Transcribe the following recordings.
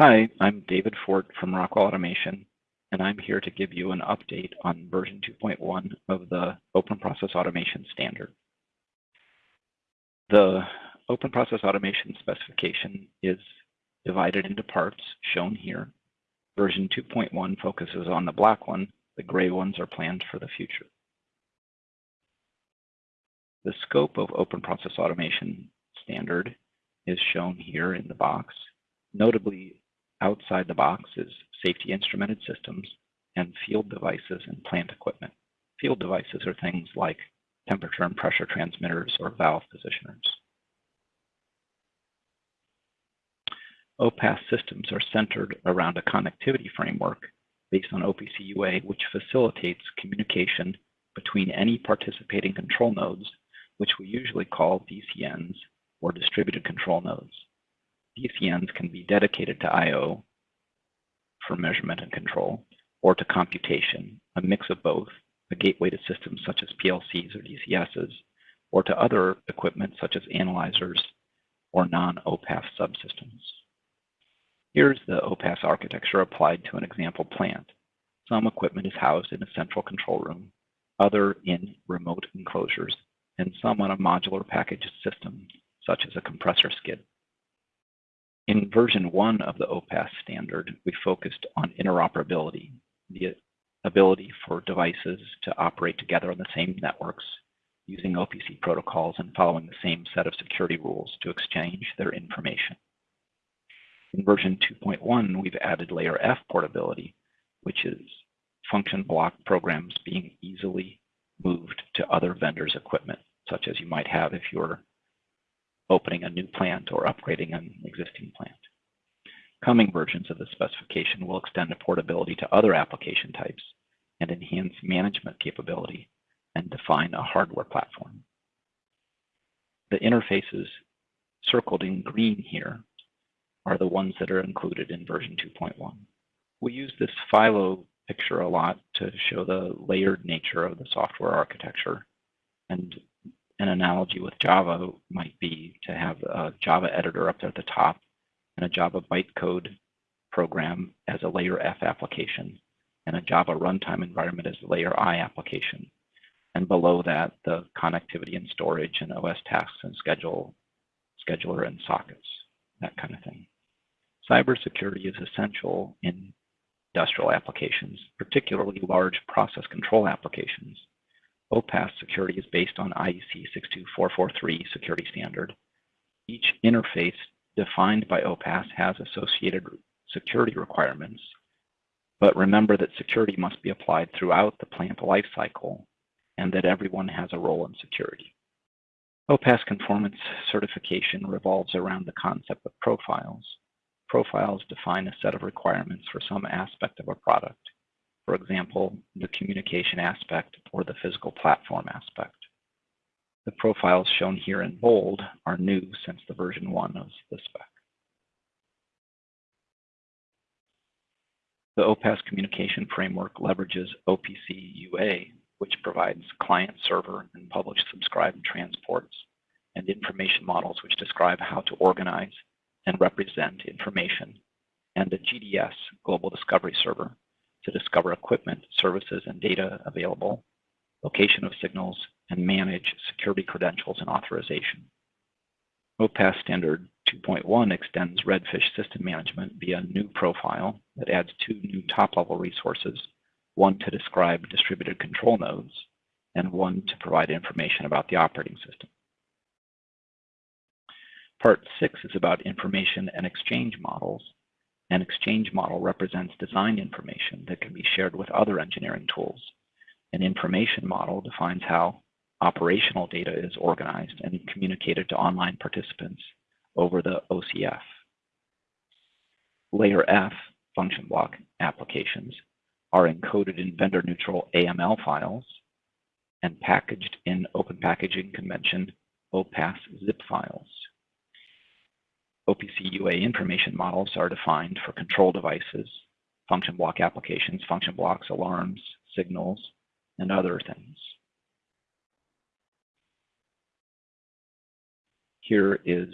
Hi, I'm David Fort from Rockwell Automation, and I'm here to give you an update on version 2.1 of the Open Process Automation standard. The Open Process Automation specification is divided into parts shown here. Version 2.1 focuses on the black one, the gray ones are planned for the future. The scope of Open Process Automation standard is shown here in the box. Notably, outside the box is safety instrumented systems and field devices and plant equipment. Field devices are things like temperature and pressure transmitters or valve positioners. OPAS systems are centered around a connectivity framework based on OPC UA, which facilitates communication between any participating control nodes which we usually call DCNs or distributed control nodes. DCNs can be dedicated to I.O. for measurement and control, or to computation, a mix of both, a gateway to systems such as PLCs or DCSs, or to other equipment such as analyzers or non-OPAS subsystems. Here's the OPAS architecture applied to an example plant. Some equipment is housed in a central control room, other in remote enclosures, and some on a modular package system, such as a compressor skid. In version one of the OPAS standard, we focused on interoperability, the ability for devices to operate together on the same networks using OPC protocols and following the same set of security rules to exchange their information. In version 2.1, we've added layer F portability, which is function block programs being easily moved to other vendors' equipment, such as you might have if you're opening a new plant or upgrading an existing plant. Coming versions of the specification will extend the portability to other application types and enhance management capability and define a hardware platform. The interfaces circled in green here are the ones that are included in version 2.1. We use this Philo picture a lot to show the layered nature of the software architecture. And an analogy with Java might be to have a Java editor up there at the top and a Java bytecode program as a layer F application and a Java runtime environment as a layer I application. And below that, the connectivity and storage and OS tasks and schedule, scheduler and sockets, that kind of thing. Cybersecurity is essential in industrial applications, particularly large process control applications. OPAS security is based on IEC 62443 security standard. Each interface defined by OPAS has associated security requirements, but remember that security must be applied throughout the plant lifecycle and that everyone has a role in security. OPAS conformance certification revolves around the concept of profiles. Profiles define a set of requirements for some aspect of a product. For example, the communication aspect or the physical platform aspect. The profiles shown here in bold are new since the version one of the spec. The OPAS communication framework leverages OPC UA, which provides client server and publish subscribe transports and information models which describe how to organize and represent information, and the GDS, Global Discovery Server, to discover equipment, services, and data available, location of signals, and manage security credentials and authorization. OPAS Standard 2.1 extends Redfish system management via a new profile that adds two new top-level resources, one to describe distributed control nodes, and one to provide information about the operating system. Part 6 is about information and exchange models, an exchange model represents design information that can be shared with other engineering tools. An information model defines how operational data is organized and communicated to online participants over the OCF. Layer F function block applications are encoded in vendor-neutral AML files and packaged in Open Packaging Convention OPAS zip files. OPC UA information models are defined for control devices, function block applications, function blocks, alarms, signals, and other things. Here is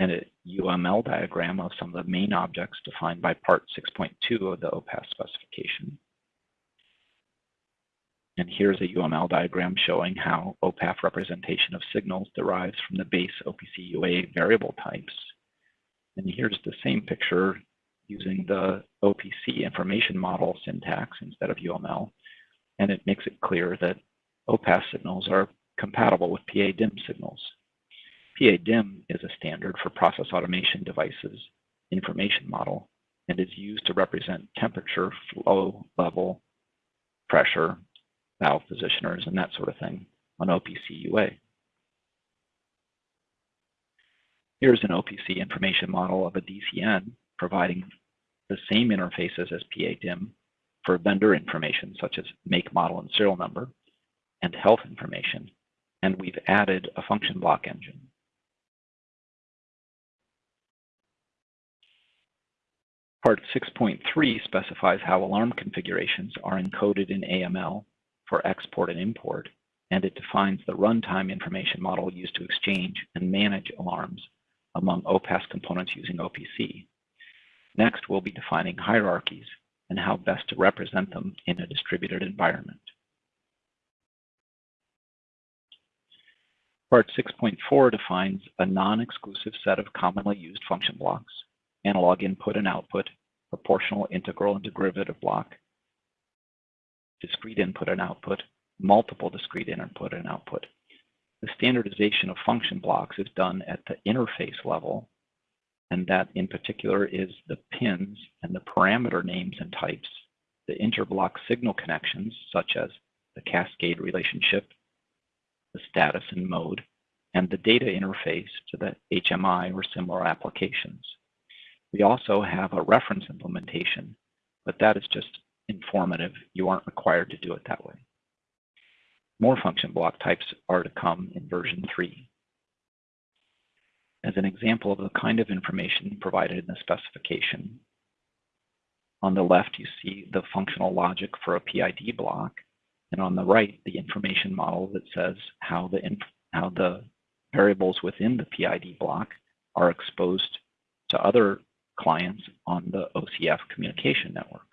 an UML diagram of some of the main objects defined by Part 6.2 of the OPAS specification. And here's a UML diagram showing how OPAF representation of signals derives from the base OPC UA variable types. And here's the same picture using the OPC information model syntax instead of UML. And it makes it clear that OPAS signals are compatible with PA-DIM signals. PA-DIM is a standard for process automation devices information model and is used to represent temperature, flow level, pressure, valve positioners, and that sort of thing on OPC UA. Here's an OPC information model of a DCN providing the same interfaces as PADIM for vendor information such as make, model, and serial number, and health information, and we've added a function block engine. Part 6.3 specifies how alarm configurations are encoded in AML for export and import, and it defines the runtime information model used to exchange and manage alarms among OPAS components using OPC. Next, we'll be defining hierarchies and how best to represent them in a distributed environment. Part 6.4 defines a non-exclusive set of commonly used function blocks, analog input and output, proportional integral and derivative block, discrete input and output, multiple discrete input and output. The standardization of function blocks is done at the interface level, and that in particular is the pins and the parameter names and types, the interblock signal connections, such as the cascade relationship, the status and mode, and the data interface to the HMI or similar applications. We also have a reference implementation, but that is just informative. You aren't required to do it that way. More function block types are to come in version 3. As an example of the kind of information provided in the specification, on the left you see the functional logic for a PID block, and on the right the information model that says how the, how the variables within the PID block are exposed to other clients on the OCF communication network.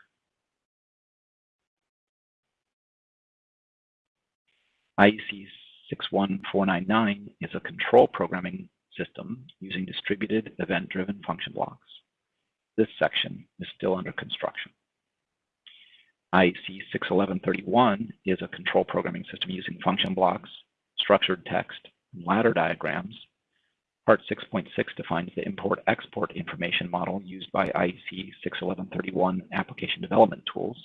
IEC 61499 is a control programming system using distributed event-driven function blocks. This section is still under construction. IEC 61131 is a control programming system using function blocks, structured text, and ladder diagrams. Part 6.6 defines the import-export information model used by IEC 61131 application development tools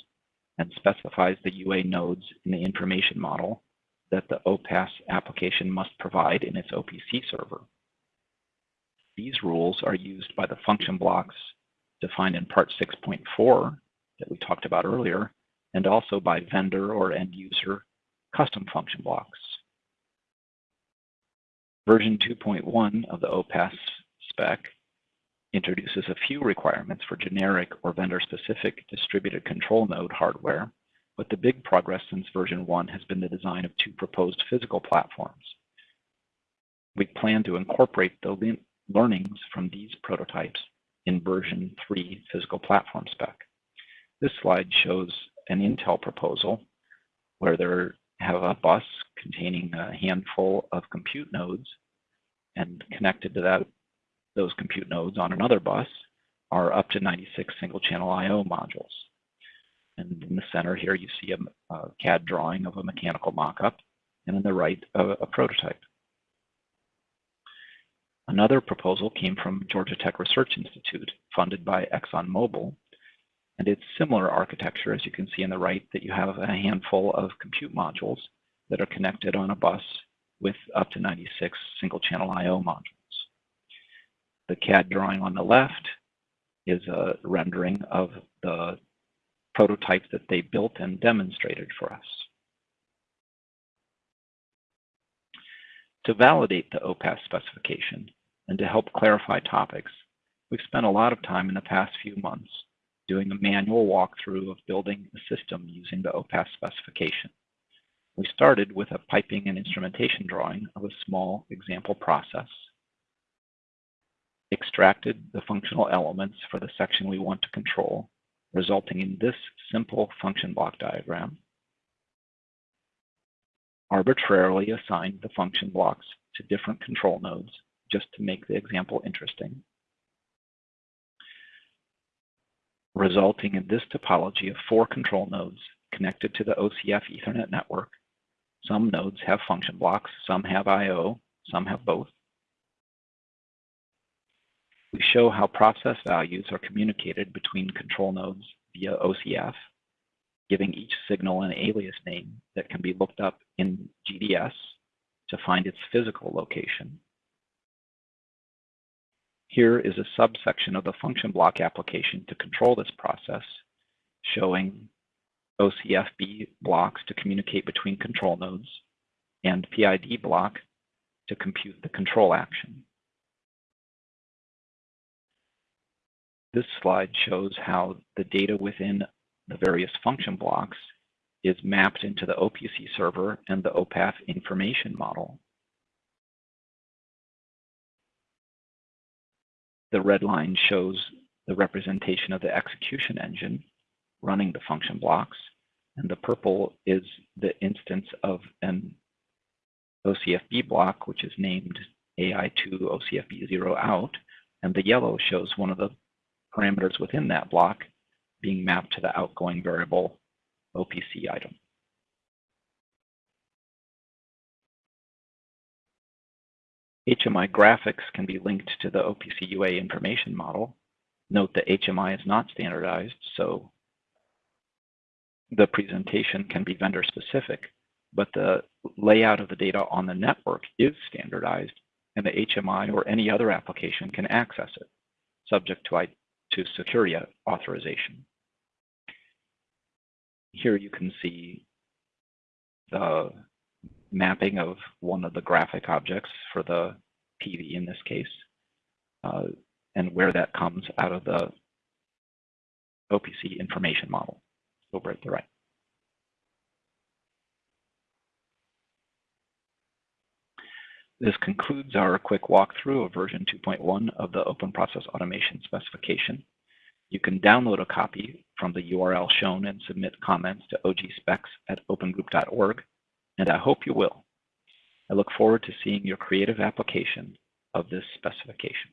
and specifies the UA nodes in the information model that the OPAS application must provide in its OPC server. These rules are used by the function blocks defined in part 6.4 that we talked about earlier, and also by vendor or end user custom function blocks. Version 2.1 of the OPAS spec introduces a few requirements for generic or vendor-specific distributed control node hardware but the big progress since version 1 has been the design of two proposed physical platforms. We plan to incorporate the learnings from these prototypes in version 3 physical platform spec. This slide shows an Intel proposal where they have a bus containing a handful of compute nodes and connected to that those compute nodes on another bus are up to 96 single channel IO modules. And in the center here, you see a, a CAD drawing of a mechanical mock-up, and on the right, a, a prototype. Another proposal came from Georgia Tech Research Institute, funded by ExxonMobil, and it's similar architecture, as you can see on the right, that you have a handful of compute modules that are connected on a bus with up to 96 single channel IO modules. The CAD drawing on the left is a rendering of the prototype that they built and demonstrated for us. To validate the OPAS specification and to help clarify topics, we've spent a lot of time in the past few months doing a manual walkthrough of building a system using the OPAS specification. We started with a piping and instrumentation drawing of a small example process. extracted the functional elements for the section we want to control, resulting in this simple function block diagram. Arbitrarily assigned the function blocks to different control nodes just to make the example interesting. Resulting in this topology of four control nodes connected to the OCF Ethernet network. Some nodes have function blocks, some have I.O., some have both. We show how process values are communicated between control nodes via OCF, giving each signal an alias name that can be looked up in GDS to find its physical location. Here is a subsection of the function block application to control this process, showing OCFB blocks to communicate between control nodes and PID block to compute the control action. This slide shows how the data within the various function blocks is mapped into the OPC server and the OPAF information model. The red line shows the representation of the execution engine running the function blocks, and the purple is the instance of an OCFB block, which is named AI2 OCFB0 out, and the yellow shows one of the parameters within that block being mapped to the outgoing variable OPC item. HMI graphics can be linked to the OPC UA information model. Note that HMI is not standardized, so the presentation can be vendor specific, but the layout of the data on the network is standardized and the HMI or any other application can access it, subject to, to security authorization. Here you can see the mapping of one of the graphic objects for the PV in this case, uh, and where that comes out of the OPC information model over at the right. This concludes our quick walkthrough of version 2.1 of the Open Process Automation specification. You can download a copy from the URL shown and submit comments to ogspecs at opengroup.org, and I hope you will. I look forward to seeing your creative application of this specification.